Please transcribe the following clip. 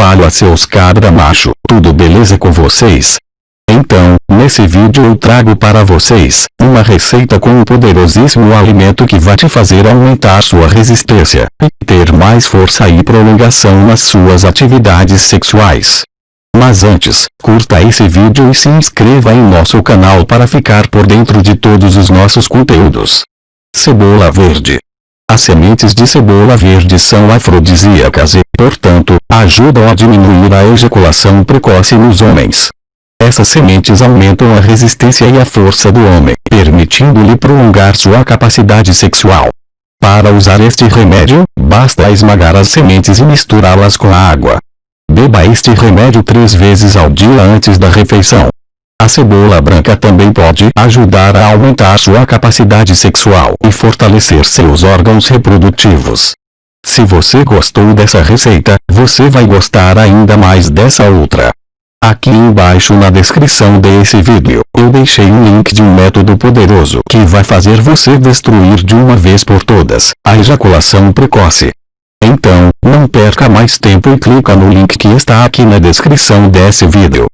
Fala seus cabra macho, tudo beleza com vocês? Então, nesse vídeo eu trago para vocês, uma receita com um poderosíssimo alimento que vai te fazer aumentar sua resistência, e ter mais força e prolongação nas suas atividades sexuais. Mas antes, curta esse vídeo e se inscreva em nosso canal para ficar por dentro de todos os nossos conteúdos. Cebola verde. As sementes de cebola verde são afrodisíacas e, portanto, ajudam a diminuir a ejaculação precoce nos homens. Essas sementes aumentam a resistência e a força do homem, permitindo-lhe prolongar sua capacidade sexual. Para usar este remédio, basta esmagar as sementes e misturá-las com a água. Beba este remédio três vezes ao dia antes da refeição. A cebola branca também pode ajudar a aumentar sua capacidade sexual e fortalecer seus órgãos reprodutivos. Se você gostou dessa receita, você vai gostar ainda mais dessa outra. Aqui embaixo na descrição desse vídeo, eu deixei um link de um método poderoso que vai fazer você destruir de uma vez por todas, a ejaculação precoce. Então, não perca mais tempo e clica no link que está aqui na descrição desse vídeo.